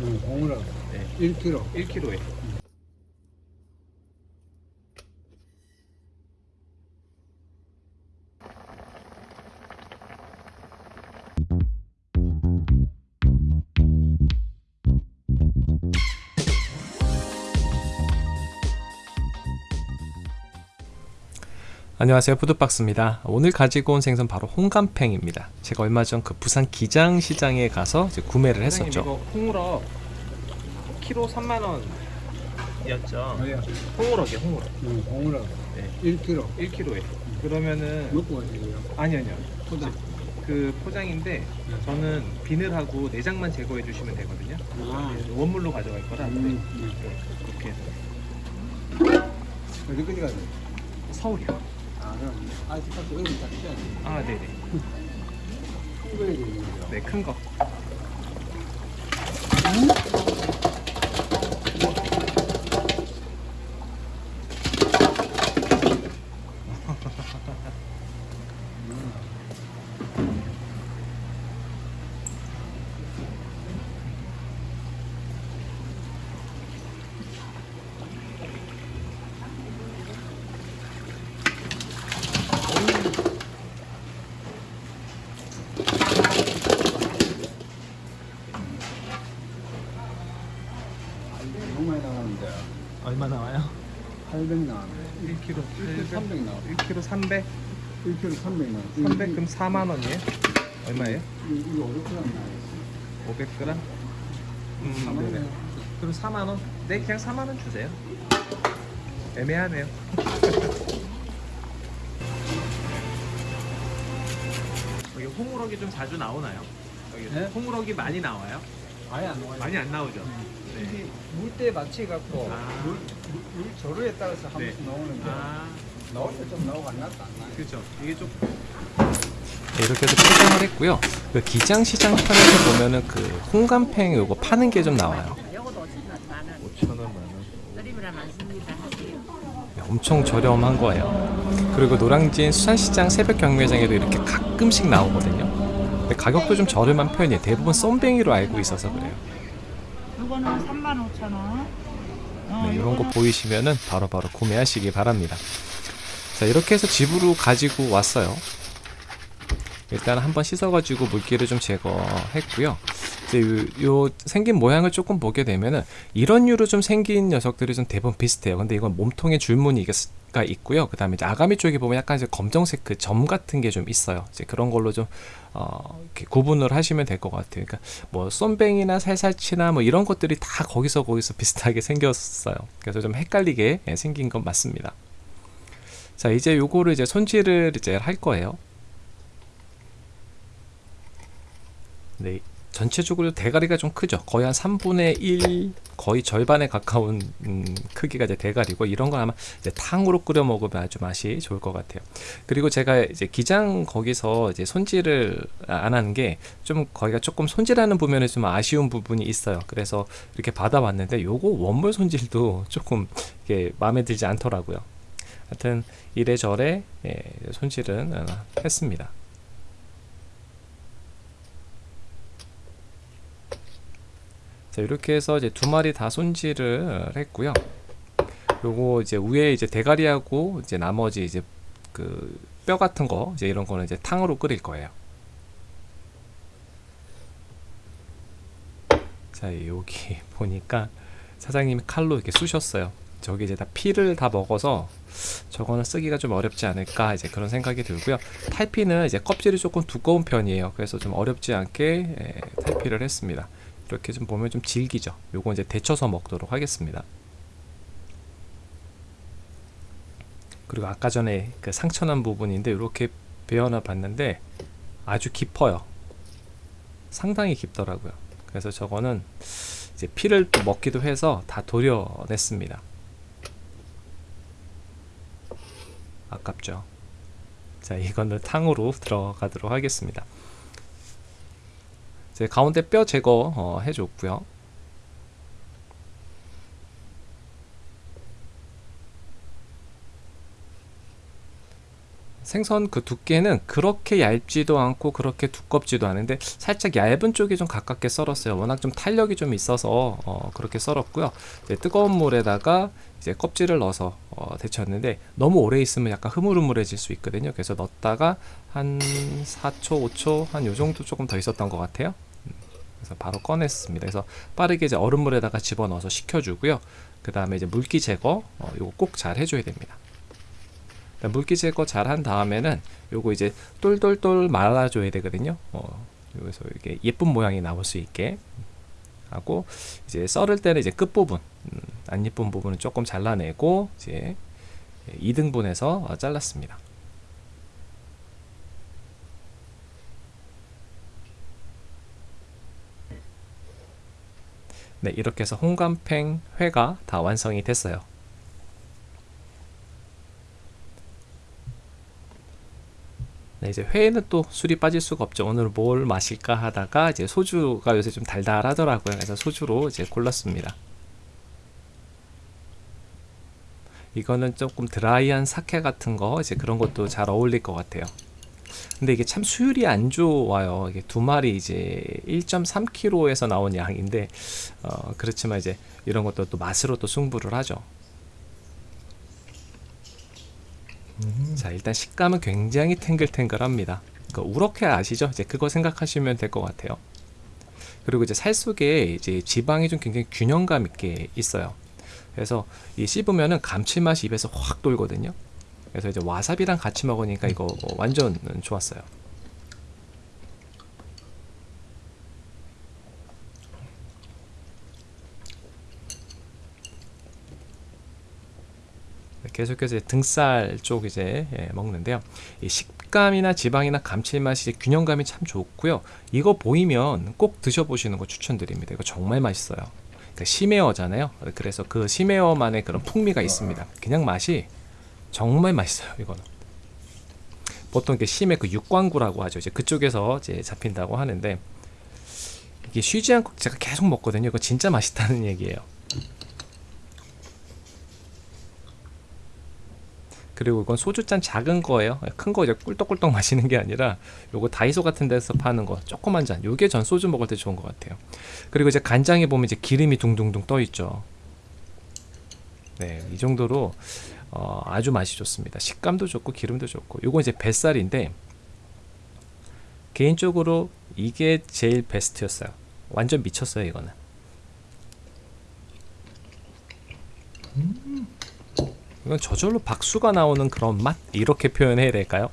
응, 공으로 네. 1kg. 1kg에. 안녕하세요. 푸드박스입니다. 오늘 가지고 온 생선 바로 홍감팽입니다. 제가 얼마 전 그 부산 기장시장에 가서 이제 구매를 했었죠. 홍우럭 키로 3만원 이었죠? 아니야. 홍우럭이요 홍우럭 응, 공으로. 네. 1kg. 1kg에. 그러면은 먹고 가시고요. 아니 아니요. 포장. 그 포장인데 저는 비늘하고 내장만 제거해 주시면 되거든요. 아, 네, 원물로 가져갈 거라. 네. 음, 네, 그렇게 해서. 어디까지 돼? 서울이요. 아, 그럼 돼. 아 네네 큰 거야 되는 거죠. 네 큰거 너무 많이 나가는데. 얼마 나와요? 800 나가네. 1kg 1kg 300 나와. 1kg 300 1kg 300 나와. 300 그럼 4만 원이에요? 얼마예요? 이거 500g 나와. 500g? 음, 네네. 그럼 4만 원? 네, 그냥 4만 원 주세요. 애매하네요. 여기 홍우럭이 좀 자주 나오나요? 여기 네? 홍우럭이 많이 나와요? 아예 안 나와요. 많이 안 나오죠? 네. 이게 물때 맞춰 갖고 아. 물, 물, 물 저루에 따라서 한 네. 번씩 나오는데 아, 나올 때 좀 나오고 안 나도 안 나요. 그렇죠. 이게 좀 네, 이렇게 해서 포장을 했고요. 그 기장시장 편에서 보면은 그 홍감팽 요거 파는 게 좀 나와요. 요것도 5천 만 원. 5천 원, 만 원. 드리브라 많습니다. 하세요. 네, 엄청 저렴한 거예요. 그리고 노량진 수산시장 새벽 경매장에도 이렇게 가끔씩 나오거든요. 근데 가격도 좀 저렴한 편이에요. 대부분 쏨뱅이로 알고 있어서 그래요. 요거는 3만 5천 원. 어, 네, 이런 거 보이시면은 바로 바로 구매하시기 바랍니다. 자, 이렇게 해서 집으로 가지고 왔어요. 일단 한번 씻어가지고 물기를 좀 제거했고요. 이제 요, 요 생긴 모양을 조금 보게 되면은 이런 유로 좀 생긴 녀석들이 좀 대부분 비슷해요. 근데 이건 몸통에 줄무늬 가 있고요. 그 다음에 아가미 쪽에 보면 약간 이제 검정색 그 점 같은 게 좀 있어요. 이제 그런 걸로 좀 어, 이렇게 구분을 하시면 될 것 같아요. 그러니까 뭐 쏨뱅이나 살살치나 뭐 이런 것들이 다 거기서 거기서 비슷하게 생겼어요. 그래서 좀 헷갈리게 예, 생긴 건 맞습니다. 자 이제 요거를 이제 손질을 이제 할 거예요. 네, 전체적으로 대가리가 좀 크죠. 거의 한 3분의 1, 거의 절반에 가까운 음, 크기가 이제 대가리고 이런 건 아마 이제 탕으로 끓여 먹으면 아주 맛이 좋을 것 같아요. 그리고 제가 이제 기장 거기서 이제 손질을 안 하는 게 좀 거기가 조금 손질하는 부분에 좀 아쉬운 부분이 있어요. 그래서 이렇게 받아왔는데 요거 원물 손질도 조금 이게 마음에 들지 않더라고요. 하여튼 이래저래 예, 손질은 어, 했습니다. 자 이렇게 해서 이제 두 마리 다 손질을 했고요. 요거 이제 위에 이제 대가리하고 이제 나머지 이제 그 뼈 같은 거 이제 이런 거는 이제 탕으로 끓일 거예요. 자 여기 보니까 사장님이 칼로 이렇게 쑤셨어요. 저기 이제 다 피를 다 먹어서 저거는 쓰기가 좀 어렵지 않을까 이제 그런 생각이 들고요. 탈피는 이제 껍질이 조금 두꺼운 편이에요. 그래서 좀 어렵지 않게 예, 탈피를 했습니다. 이렇게 좀 보면 좀 질기죠. 요거 이제 데쳐서 먹도록 하겠습니다. 그리고 아까 전에 그 상처난 부분인데 이렇게 베어놔 봤는데 아주 깊어요. 상당히 깊더라고요. 그래서 저거는 이제 피를 또 먹기도 해서 다 도려냈습니다. 아깝죠. 자, 이거는 탕으로 들어가도록 하겠습니다. 이제 가운데 뼈 제거 어, 해줬고요. 생선 그 두께는 그렇게 얇지도 않고 그렇게 두껍지도 않은데 살짝 얇은 쪽이 좀 가깝게 썰었어요. 워낙 좀 탄력이 좀 있어서 어, 그렇게 썰었고요. 뜨거운 물에다가 이제 껍질을 넣어서 어, 데쳤는데 너무 오래 있으면 약간 흐물흐물해질 수 있거든요. 그래서 넣었다가 한 4초, 5초 한 요 정도 조금 더 있었던 것 같아요. 음, 그래서 바로 꺼냈습니다. 그래서 빠르게 이제 얼음물에다가 집어넣어서 식혀주고요. 그 다음에 이제 물기 제거 어, 요거 꼭 잘 해줘야 됩니다. 그러니까 물기 제거 잘 한 다음에는 요거 이제 똘똘똘 말아줘야 되거든요. 어, 여기서 이게 예쁜 모양이 나올 수 있게 하고 이제 썰을 때는 이제 끝 부분 음, 안 예쁜 부분은 조금 잘라내고 이제 2등분해서 어, 잘랐습니다. 네, 이렇게 해서 홍감팽 회가 다 완성이 됐어요. 네, 이제 회에는 또 술이 빠질 수가 없죠. 오늘 뭘 마실까 하다가 이제 소주가 요새 좀 달달하더라고요. 그래서 소주로 이제 골랐습니다. 이거는 조금 드라이한 사케 같은 거 이제 그런 것도 잘 어울릴 것 같아요. 근데 이게 참 수율이 안 좋아요. 이게 두 마리 이제 1.3kg에서 나온 양인데 어, 그렇지만 이제 이런 것도 또 맛으로 또 승부를 하죠. 자 일단 식감은 굉장히 탱글탱글합니다. 그 우럭회 아시죠? 이제 그거 생각하시면 될 것 같아요. 그리고 이제 살 속에 이제 지방이 좀 굉장히 균형감 있게 있어요. 그래서 이 씹으면은 감칠맛이 입에서 확 돌거든요. 그래서 이제 와사비랑 같이 먹으니까 이거 완전 좋았어요. 계속해서 등살 쪽 이제 예, 먹는데요. 이 식감이나 지방이나 감칠맛이 균형감이 참 좋고요. 이거 보이면 꼭 드셔보시는 거 추천드립니다. 이거 정말 맛있어요. 그러니까 심해어잖아요. 그래서 그 심해어만의 그런 풍미가 있습니다. 그냥 맛이 정말 맛있어요. 이거는 보통 이렇게 심해 그 육광구라고 하죠. 이제 그쪽에서 이제 잡힌다고 하는데 이게 쉬지 않고 제가 계속 먹거든요. 이거 진짜 맛있다는 얘기예요. 그리고 이건 소주잔 작은 거예요. 큰 거 이제 꿀떡꿀떡 마시는 게 아니라 요거 다이소 같은 데서 파는 거 조그만 잔. 요게 전 소주 먹을 때 좋은 것 같아요. 그리고 이제 간장에 보면 이제 기름이 둥둥둥 떠 있죠. 네, 이 정도로 어, 아주 맛이 좋습니다. 식감도 좋고 기름도 좋고. 요거 이제 뱃살인데 개인적으로 이게 제일 베스트였어요. 완전 미쳤어요, 이거는. 이건 저절로 박수가 나오는 그런 맛 이렇게 표현해야 될까요?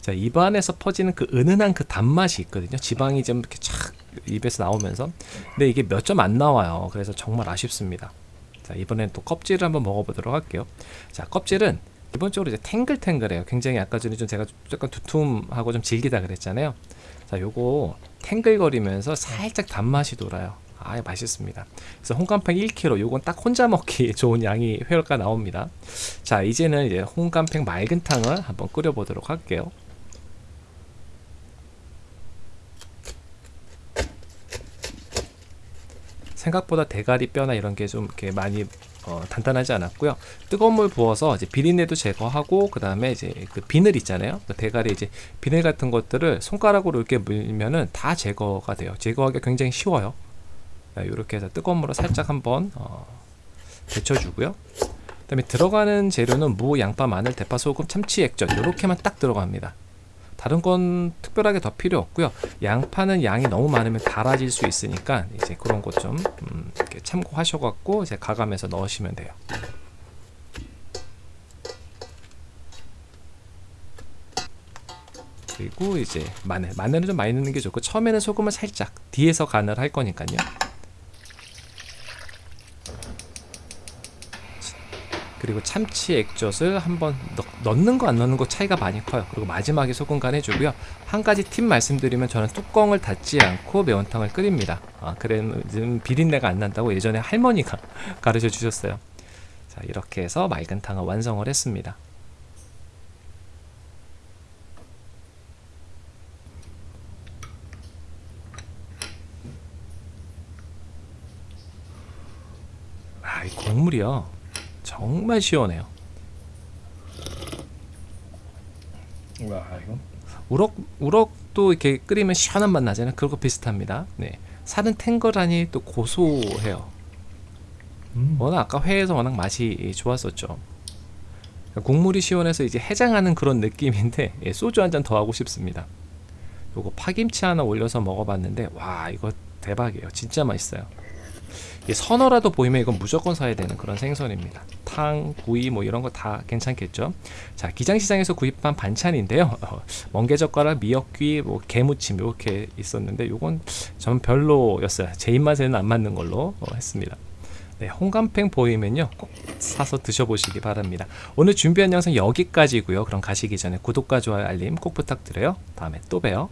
자 입안에서 퍼지는 그 은은한 그 단맛이 있거든요. 지방이 좀 이렇게 착 입에서 나오면서 근데 이게 몇 점 안 나와요. 그래서 정말 아쉽습니다. 자 이번엔 또 껍질을 한번 먹어보도록 할게요. 자 껍질은 기본적으로 이제 탱글탱글해요. 굉장히 아까 전에 좀 제가 약간 두툼하고 좀 질기다 그랬잖아요. 자 요거 탱글거리면서 살짝 단맛이 돌아요. 아 맛있습니다. 그래서 홍감팽 1kg 요건 딱 혼자 먹기 좋은 양이 회가 나옵니다. 자 이제는 이제 홍감팽 맑은 탕을 한번 끓여 보도록 할게요. 생각보다 대가리 뼈나 이런 게 좀 이렇게 많이 어, 단단하지 않았고요. 뜨거운 물 부어서 이제 비린내도 제거하고 그 다음에 이제 그 비늘 있잖아요. 그 대가리 이제 비늘 같은 것들을 손가락으로 이렇게 물면은 다 제거가 돼요. 제거하기가 굉장히 쉬워요. 이렇게 해서 뜨거운 물을 살짝 한번 어, 데쳐주고요. 그 다음에 들어가는 재료는 무, 양파, 마늘, 대파, 소금, 참치, 액젓 이렇게만 딱 들어갑니다. 다른 건 특별하게 더 필요 없고요. 양파는 양이 너무 많으면 달아질 수 있으니까 이제 그런 것좀 음, 참고하셔갖고 이제 가감해서 넣으시면 돼요. 그리고 이제 마늘, 마늘은 좀 많이 넣는 게 좋고 처음에는 소금을 살짝 뒤에서 간을 할 거니까요. 그리고 참치 액젓을 한번 넣, 넣는 거 안 넣는 거 차이가 많이 커요. 그리고 마지막에 소금 간 해주고요. 한 가지 팁 말씀드리면 저는 뚜껑을 닫지 않고 매운탕을 끓입니다. 아, 그래는 비린내가 안 난다고 예전에 할머니가 가르쳐 주셨어요. 자, 이렇게 해서 맑은 탕을 완성을 했습니다. 아, 이 국물이요. 정말 시원해요. 와 이거 우럭 우럭도 이렇게 끓이면 시원한 맛 나잖아요. 그거 비슷합니다. 네. 살은 탱글하니 또 고소해요. 음. 워낙 아까 회에서 워낙 맛이 좋았었죠. 국물이 시원해서 이제 해장하는 그런 느낌인데 예, 소주 한 잔 더 하고 싶습니다. 요거 파김치 하나 올려서 먹어봤는데 와 이거 대박이에요. 진짜 맛있어요. 이 선어라도 보이면 이건 무조건 사야 되는 그런 생선입니다. 탕, 구이 뭐 이런 거 다 괜찮겠죠. 자 기장시장에서 구입한 반찬인데요. 어, 멍게젓가락, 미역귀, 뭐 게무침 이렇게 있었는데 요건 전 별로였어요. 제 입맛에는 안 맞는 걸로 어, 했습니다. 네, 홍감팽 보이면요 꼭 사서 드셔보시기 바랍니다. 오늘 준비한 영상 여기까지고요. 그럼 가시기 전에 구독과 좋아요 알림 꼭 부탁드려요. 다음에 또 봬요.